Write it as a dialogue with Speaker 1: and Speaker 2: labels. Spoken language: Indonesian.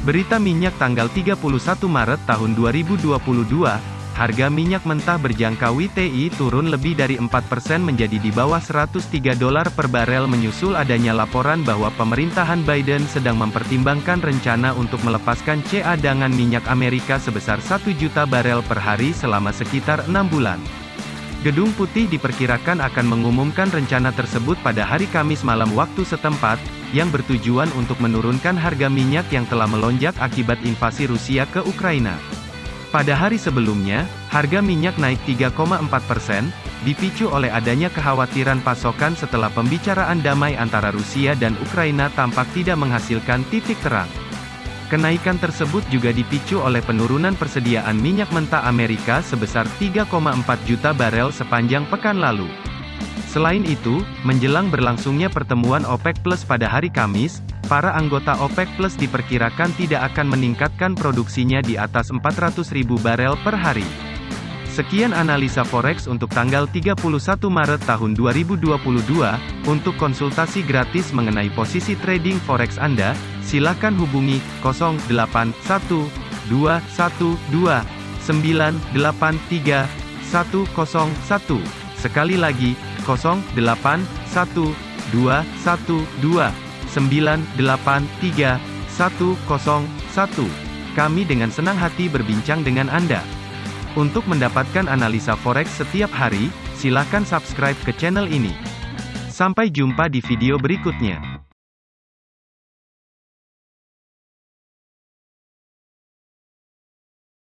Speaker 1: Berita minyak tanggal 31 Maret tahun 2022, harga minyak mentah berjangka WTI turun lebih dari 4% menjadi di bawah 103 dolar per barel menyusul adanya laporan bahwa pemerintahan Biden sedang mempertimbangkan rencana untuk melepaskan cadangan minyak Amerika sebesar 1 juta barel per hari selama sekitar 6 bulan. Gedung Putih diperkirakan akan mengumumkan rencana tersebut pada hari Kamis malam waktu setempat, yang bertujuan untuk menurunkan harga minyak yang telah melonjak akibat invasi Rusia ke Ukraina. Pada hari sebelumnya, harga minyak naik 3,4 persen, dipicu oleh adanya kekhawatiran pasokan setelah pembicaraan damai antara Rusia dan Ukraina tampak tidak menghasilkan titik terang. Kenaikan tersebut juga dipicu oleh penurunan persediaan minyak mentah Amerika sebesar 3,4 juta barel sepanjang pekan lalu. Selain itu, menjelang berlangsungnya pertemuan OPEC Plus pada hari Kamis, para anggota OPEC Plus diperkirakan tidak akan meningkatkan produksinya di atas 400.000 barel per hari. Sekian analisa forex untuk tanggal 31 Maret tahun 2022. Untuk konsultasi gratis mengenai posisi trading forex Anda, silakan hubungi 081212983101. Sekali lagi, 081212983101. Kami dengan senang hati berbincang dengan Anda. Untuk mendapatkan analisa forex setiap hari, silakan subscribe ke channel ini. Sampai jumpa di video berikutnya.